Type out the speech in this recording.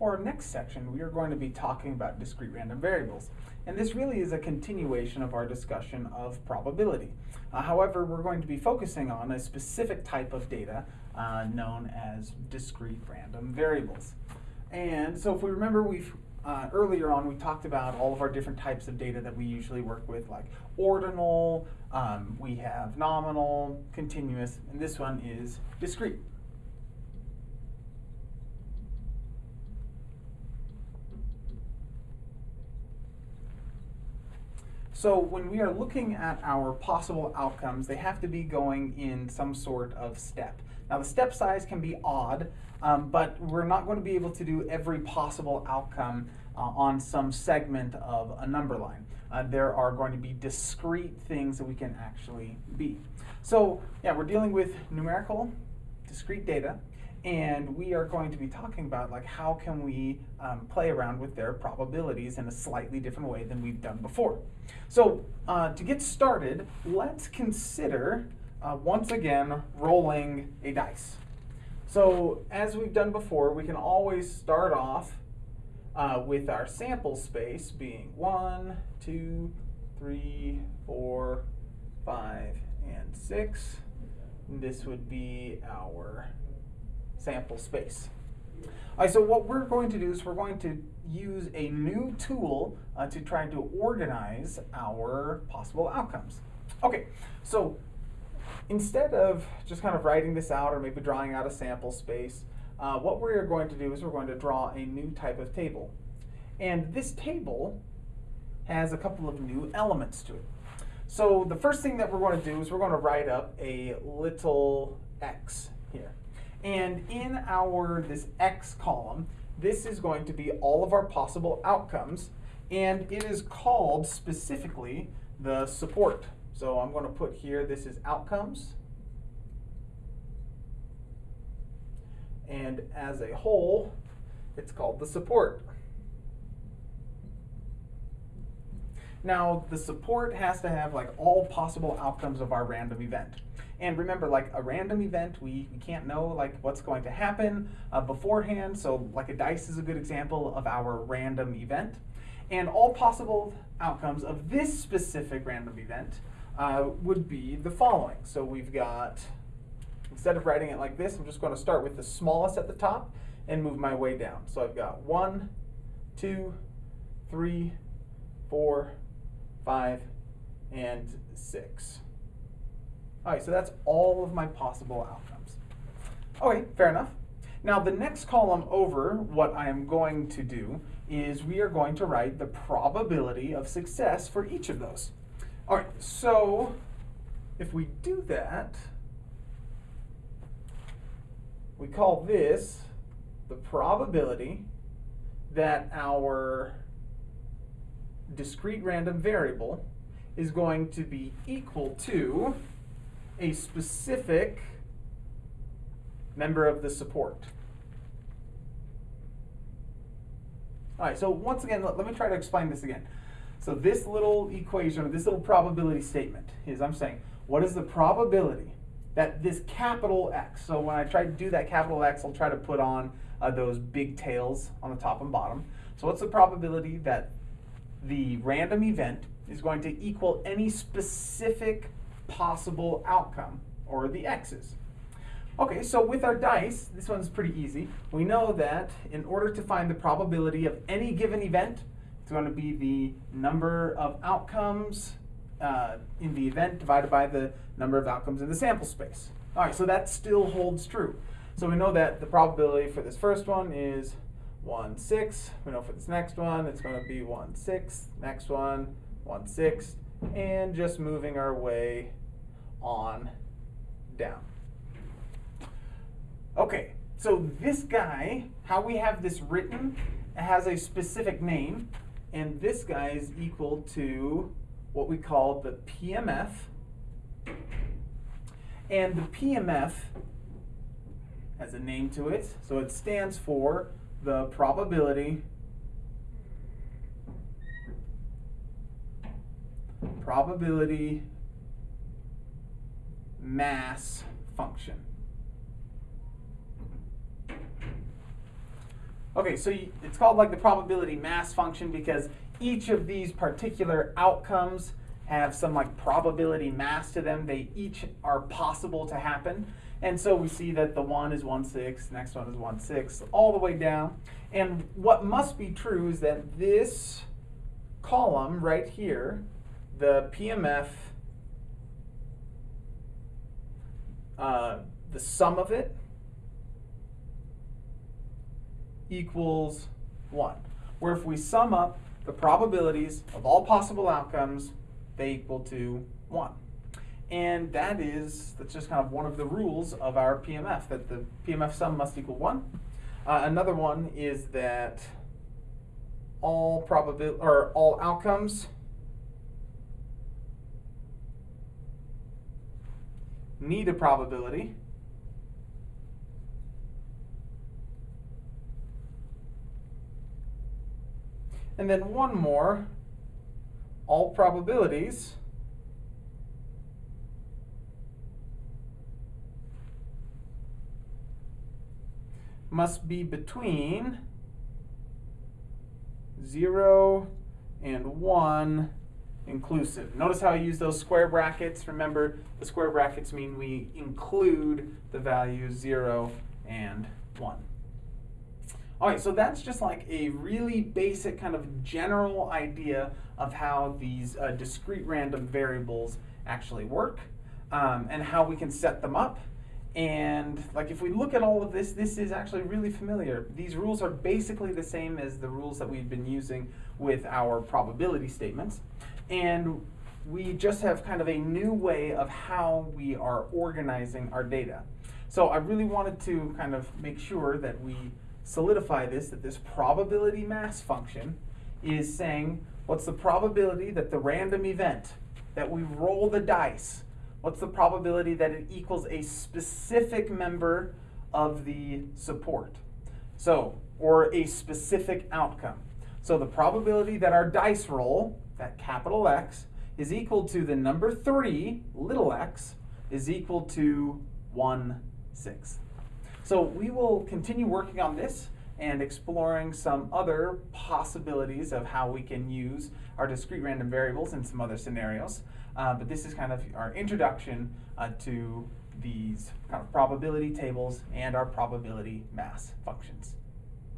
for our next section, we are going to be talking about discrete random variables. And this really is a continuation of our discussion of probability. Uh, however, we're going to be focusing on a specific type of data uh, known as discrete random variables. And so if we remember, we've uh, earlier on we talked about all of our different types of data that we usually work with, like ordinal, um, we have nominal, continuous, and this one is discrete. So when we are looking at our possible outcomes, they have to be going in some sort of step. Now the step size can be odd, um, but we're not going to be able to do every possible outcome uh, on some segment of a number line. Uh, there are going to be discrete things that we can actually be. So yeah, we're dealing with numerical, discrete data, and we are going to be talking about like how can we um, play around with their probabilities in a slightly different way than we've done before. So uh, to get started, let's consider uh, once again rolling a dice. So as we've done before, we can always start off uh, with our sample space being one, two, three, four, five, and six. This would be our sample space. All right, so what we're going to do is we're going to use a new tool uh, to try to organize our possible outcomes. Okay, so instead of just kind of writing this out or maybe drawing out a sample space, uh, what we're going to do is we're going to draw a new type of table. And this table has a couple of new elements to it. So the first thing that we're going to do is we're going to write up a little x here. And in our this X column, this is going to be all of our possible outcomes, and it is called specifically the support. So I'm going to put here, this is outcomes. And as a whole, it's called the support. Now, the support has to have like all possible outcomes of our random event. And remember, like a random event, we, we can't know like what's going to happen uh, beforehand. So like a dice is a good example of our random event. And all possible outcomes of this specific random event uh, would be the following. So we've got, instead of writing it like this, I'm just going to start with the smallest at the top and move my way down. So I've got one, two, three, four, five, and six. All right, so that's all of my possible outcomes. Okay, fair enough. Now the next column over, what I am going to do is we are going to write the probability of success for each of those. All right, so if we do that, we call this the probability that our discrete random variable is going to be equal to a specific member of the support. All right, so once again, let, let, me try to explain this again. So this little equation, this little probability statement is I'm saying, what is the probability that this capital X, so when I try to do that capital X, I'll try to put on uh, those big tails on the top and bottom. So what's the probability that the random event is going to equal any specific possible outcome, or the x's. Okay, so with our dice, this one's pretty easy. We know that in order to find the probability of any given event, it's going to be the number of outcomes uh, in the event divided by the number of outcomes in the sample space. All right, so that still holds true. So we know that the probability for this first one is 1 6. We know for this next one, it's going to be 1 6. Next one, 1 6. And just moving our way on down. Okay, so this guy, how we have this written, has a specific name, and this guy is equal to what we call the PMF. And the PMF has a name to it, so it stands for the probability probability mass function. Okay, so it's called like the probability mass function because each of these particular outcomes have some like probability mass to them. They each are possible to happen. And so we see that the one is one six, next one is one six, all the way down. And what must be true is that this column right here, the PMF, uh, the sum of it equals 1. Where if we sum up the probabilities of all possible outcomes, they equal to 1. And that is, that's just kind of one of the rules of our PMF, that the PMF sum must equal 1. Uh, another one is that all probability or all outcomes need a probability. And then one more, all probabilities. Must be between 0 and 1 inclusive. Notice how I use those square brackets. Remember, the square brackets mean we include the values 0 and 1. All right, so that's just like a really basic kind of general idea of how these uh, discrete random variables actually work um, and how we can set them up. And like if we look at all of this, this is actually really familiar. These rules are basically the same as the rules that we've been using with our probability statements. And we just have kind of a new way of how we are organizing our data. So I really wanted to kind of make sure that we solidify this, that this probability mass function is saying what's the probability that the random event, that we roll the dice, what's the probability that it equals a specific member of the support? So, or a specific outcome. So the probability that our dice roll, that capital X, is equal to the number 3, little x, is equal to 1 sixth. So we will continue working on this and exploring some other possibilities of how we can use our discrete random variables in some other scenarios. Uh, but this is kind of our introduction uh, to these kind of probability tables and our probability mass functions.